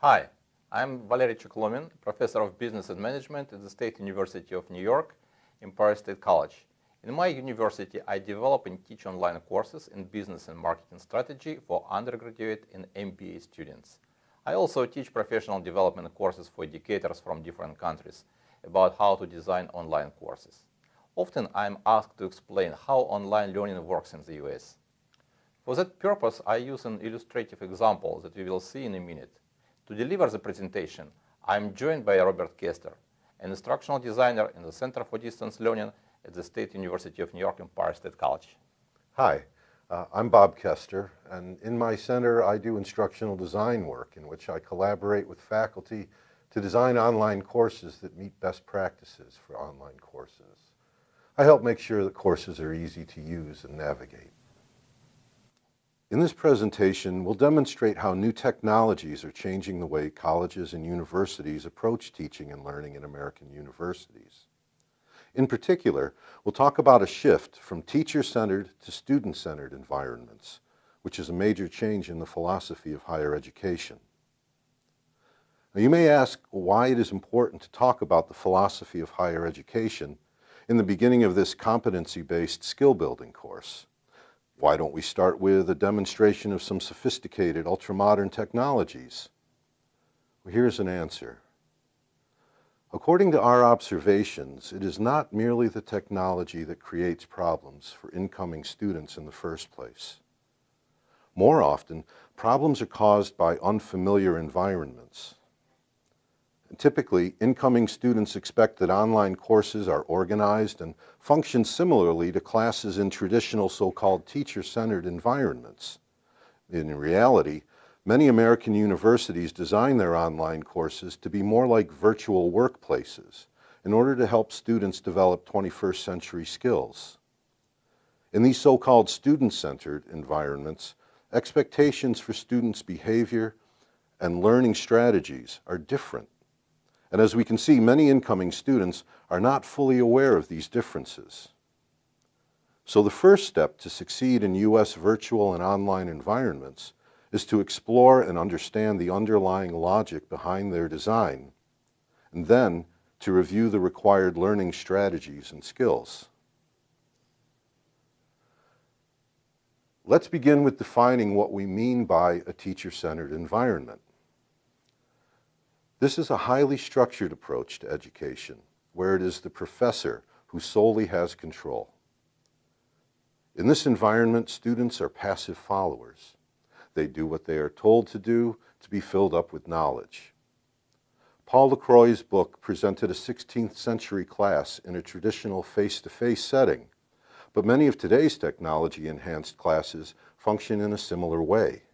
Hi, I'm Valery Chukhlomin, Professor of Business and Management at the State University of New York, Empire State College. In my university, I develop and teach online courses in business and marketing strategy for undergraduate and MBA students. I also teach professional development courses for educators from different countries about how to design online courses. Often I'm asked to explain how online learning works in the US. For that purpose, I use an illustrative example that we will see in a minute. To deliver the presentation, I'm joined by Robert Kester, an instructional designer in the Center for Distance Learning at the State University of New York Empire State College. Hi, uh, I'm Bob Kester, and in my center I do instructional design work in which I collaborate with faculty to design online courses that meet best practices for online courses. I help make sure that courses are easy to use and navigate. In this presentation, we'll demonstrate how new technologies are changing the way colleges and universities approach teaching and learning in American universities. In particular, we'll talk about a shift from teacher-centered to student-centered environments, which is a major change in the philosophy of higher education. Now you may ask why it is important to talk about the philosophy of higher education in the beginning of this competency-based skill building course. Why don't we start with a demonstration of some sophisticated ultra-modern technologies? Well, here's an answer. According to our observations, it is not merely the technology that creates problems for incoming students in the first place. More often, problems are caused by unfamiliar environments. Typically, incoming students expect that online courses are organized and function similarly to classes in traditional so-called teacher-centered environments. In reality, many American universities design their online courses to be more like virtual workplaces in order to help students develop 21st century skills. In these so-called student-centered environments, expectations for students' behavior and learning strategies are different and as we can see, many incoming students are not fully aware of these differences. So the first step to succeed in U.S. virtual and online environments is to explore and understand the underlying logic behind their design, and then to review the required learning strategies and skills. Let's begin with defining what we mean by a teacher-centered environment. This is a highly structured approach to education, where it is the professor who solely has control. In this environment, students are passive followers. They do what they are told to do to be filled up with knowledge. Paul LaCroix's book presented a 16th century class in a traditional face-to-face -face setting, but many of today's technology-enhanced classes function in a similar way.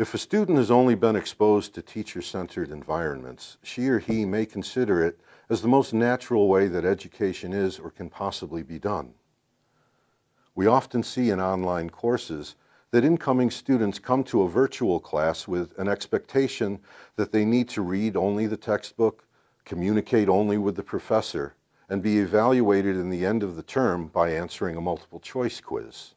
If a student has only been exposed to teacher-centered environments, she or he may consider it as the most natural way that education is or can possibly be done. We often see in online courses that incoming students come to a virtual class with an expectation that they need to read only the textbook, communicate only with the professor, and be evaluated in the end of the term by answering a multiple choice quiz.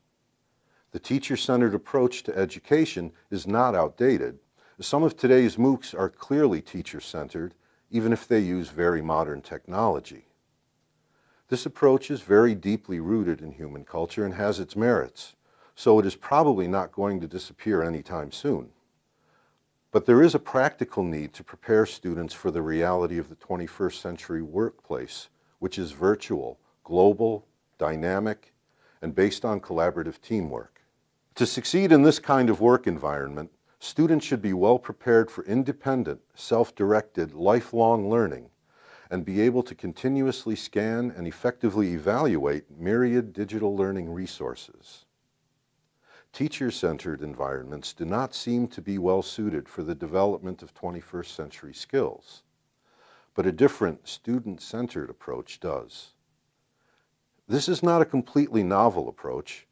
The teacher-centered approach to education is not outdated. Some of today's MOOCs are clearly teacher-centered, even if they use very modern technology. This approach is very deeply rooted in human culture and has its merits, so it is probably not going to disappear anytime soon. But there is a practical need to prepare students for the reality of the 21st century workplace, which is virtual, global, dynamic, and based on collaborative teamwork. To succeed in this kind of work environment, students should be well prepared for independent, self-directed, lifelong learning and be able to continuously scan and effectively evaluate myriad digital learning resources. Teacher-centered environments do not seem to be well suited for the development of 21st century skills, but a different student-centered approach does. This is not a completely novel approach,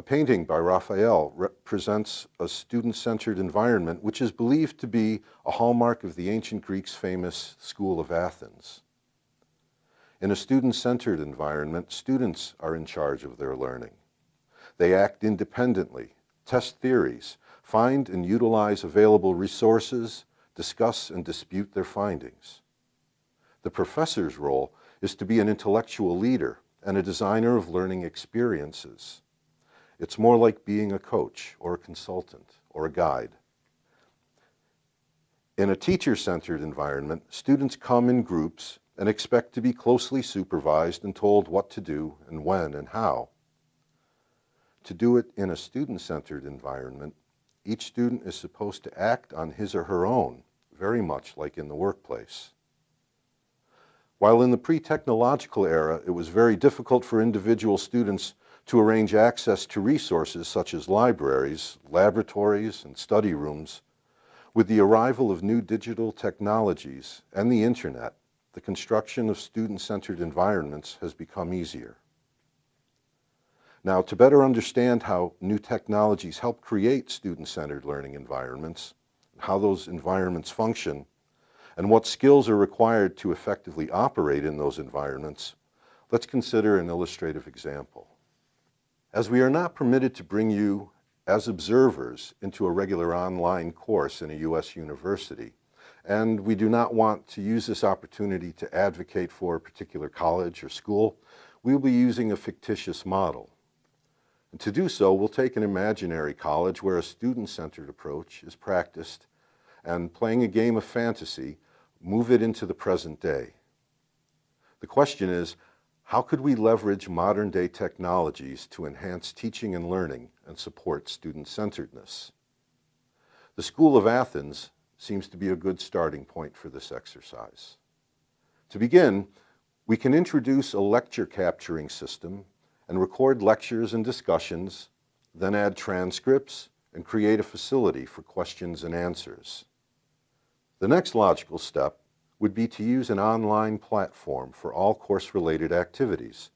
a painting by Raphael represents a student-centered environment which is believed to be a hallmark of the ancient Greeks' famous School of Athens. In a student-centered environment, students are in charge of their learning. They act independently, test theories, find and utilize available resources, discuss and dispute their findings. The professor's role is to be an intellectual leader and a designer of learning experiences. It's more like being a coach or a consultant or a guide. In a teacher-centered environment, students come in groups and expect to be closely supervised and told what to do and when and how. To do it in a student-centered environment, each student is supposed to act on his or her own, very much like in the workplace. While in the pre-technological era, it was very difficult for individual students to arrange access to resources such as libraries, laboratories, and study rooms, with the arrival of new digital technologies and the internet, the construction of student-centered environments has become easier. Now, to better understand how new technologies help create student-centered learning environments, how those environments function, and what skills are required to effectively operate in those environments, let's consider an illustrative example. As we are not permitted to bring you as observers into a regular online course in a U.S. university. And we do not want to use this opportunity to advocate for a particular college or school. We will be using a fictitious model. And to do so, we'll take an imaginary college where a student-centered approach is practiced and playing a game of fantasy, move it into the present day. The question is, how could we leverage modern day technologies to enhance teaching and learning and support student-centeredness? The School of Athens seems to be a good starting point for this exercise. To begin, we can introduce a lecture capturing system and record lectures and discussions, then add transcripts and create a facility for questions and answers. The next logical step would be to use an online platform for all course-related activities.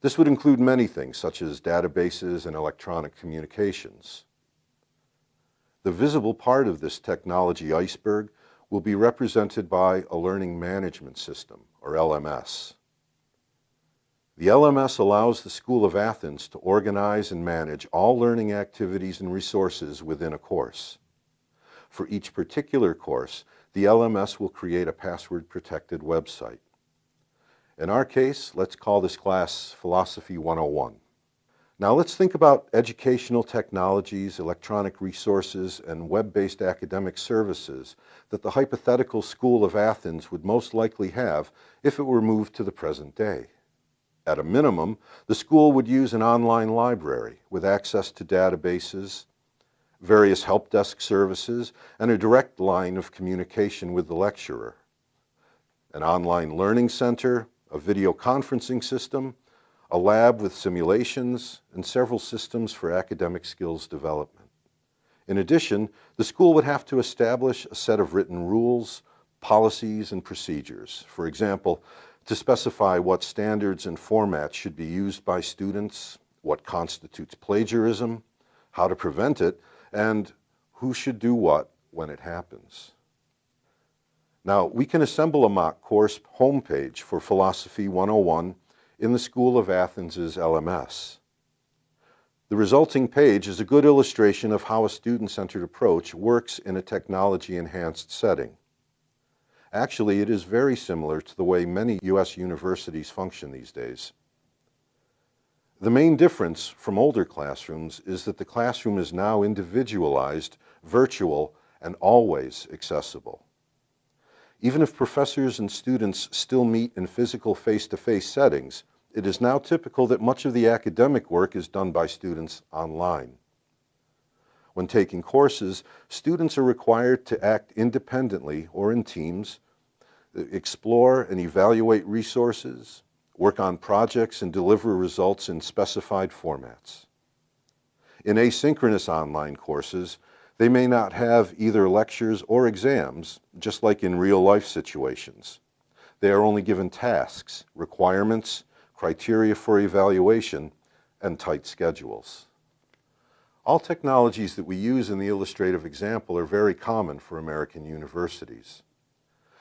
This would include many things, such as databases and electronic communications. The visible part of this technology iceberg will be represented by a learning management system, or LMS. The LMS allows the School of Athens to organize and manage all learning activities and resources within a course. For each particular course, the LMS will create a password-protected website. In our case, let's call this class Philosophy 101. Now let's think about educational technologies, electronic resources, and web-based academic services that the hypothetical School of Athens would most likely have if it were moved to the present day. At a minimum, the school would use an online library with access to databases, various help desk services, and a direct line of communication with the lecturer. An online learning center, a video conferencing system, a lab with simulations, and several systems for academic skills development. In addition, the school would have to establish a set of written rules, policies, and procedures. For example, to specify what standards and formats should be used by students, what constitutes plagiarism, how to prevent it, and who should do what when it happens. Now, we can assemble a mock course homepage for Philosophy 101 in the School of Athens' LMS. The resulting page is a good illustration of how a student-centered approach works in a technology-enhanced setting. Actually, it is very similar to the way many U.S. universities function these days. The main difference from older classrooms is that the classroom is now individualized, virtual, and always accessible. Even if professors and students still meet in physical face-to-face -face settings, it is now typical that much of the academic work is done by students online. When taking courses, students are required to act independently or in teams, explore and evaluate resources, work on projects and deliver results in specified formats. In asynchronous online courses, they may not have either lectures or exams, just like in real-life situations. They are only given tasks, requirements, criteria for evaluation, and tight schedules. All technologies that we use in the illustrative example are very common for American universities.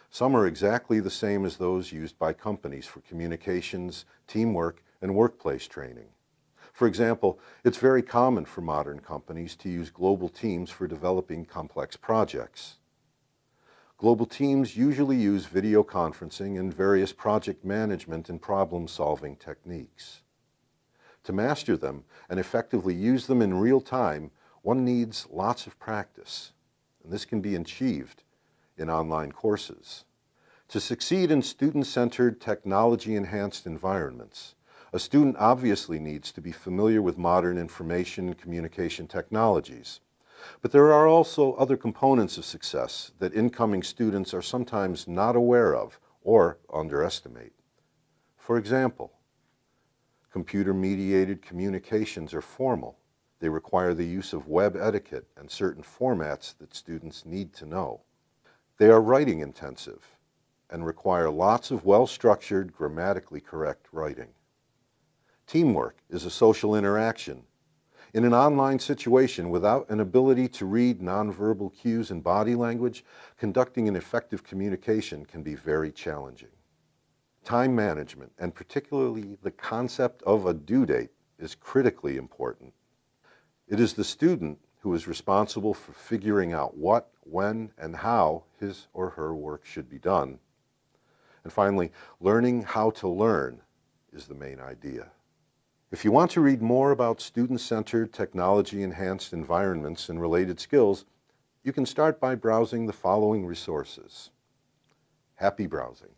Some are exactly the same as those used by companies for communications, teamwork, and workplace training. For example, it's very common for modern companies to use global teams for developing complex projects. Global teams usually use video conferencing and various project management and problem-solving techniques. To master them and effectively use them in real time, one needs lots of practice, and this can be achieved in online courses. To succeed in student-centered, technology-enhanced environments, a student obviously needs to be familiar with modern information and communication technologies. But there are also other components of success that incoming students are sometimes not aware of or underestimate. For example, computer-mediated communications are formal. They require the use of web etiquette and certain formats that students need to know. They are writing intensive and require lots of well-structured, grammatically correct writing. Teamwork is a social interaction. In an online situation without an ability to read nonverbal cues and body language, conducting an effective communication can be very challenging. Time management, and particularly the concept of a due date, is critically important. It is the student who is responsible for figuring out what, when, and how his or her work should be done. And finally, learning how to learn is the main idea. If you want to read more about student-centered, technology-enhanced environments and related skills, you can start by browsing the following resources. Happy browsing.